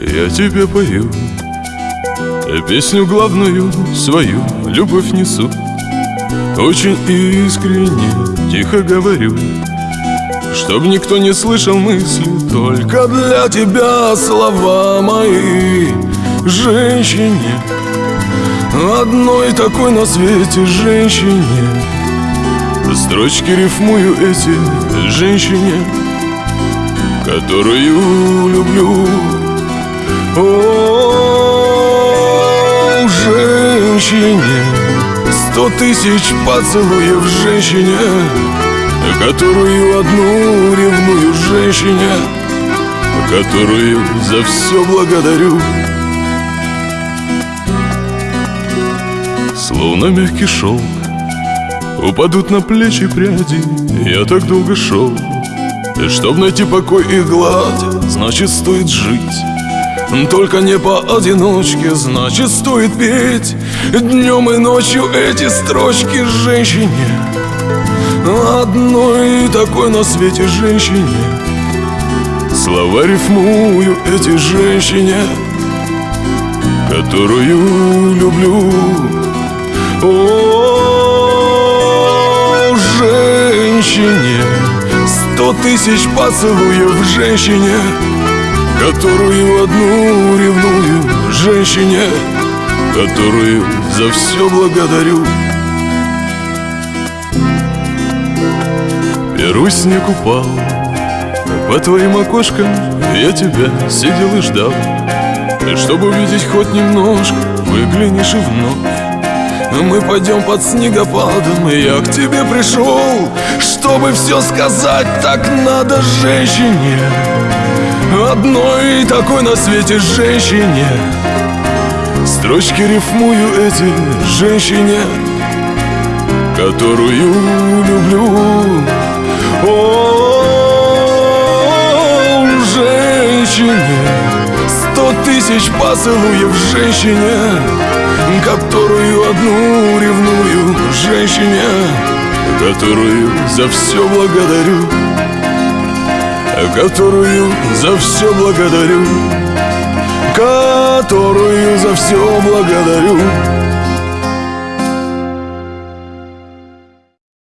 Я тебе пою Песню главную свою Любовь несу. Очень искренне Тихо говорю Чтоб никто не слышал мысли Только для тебя слова мои. Женщине Одной такой на свете женщине. Строчки рифмую эти женщине Которую люблю О, женщине Сто тысяч поцелуев женщине Которую одну ревную женщине Которую за все благодарю. Словно мягкий шелк Упадут на плечи пряди Я так долго шел Чтоб найти покой и гладь Значит стоит жить только не поодиночке, значит стоит петь. Днем и ночью эти строчки женщине. Одной такой на свете женщине. Слова рифмую эти женщине Которую люблю. О, женщине Сто тысяч поцелуев женщине Которую одну ревную женщине Которую за все благодарю. Первый снег упал По твоим окошкам я тебя сидел и ждал. И чтобы увидеть хоть немножко Выглянешь и вновь. Мы пойдем под снегопадом И я к тебе пришел Чтобы все сказать Так надо женщине Одной такой на свете женщине. Строчки рифмую эти женщине Которую люблю. О, женщине Сто тысяч поцелуев женщине Которую одну ревную женщине Которую за все благодарю Которую за все благодарю. Которую за все благодарю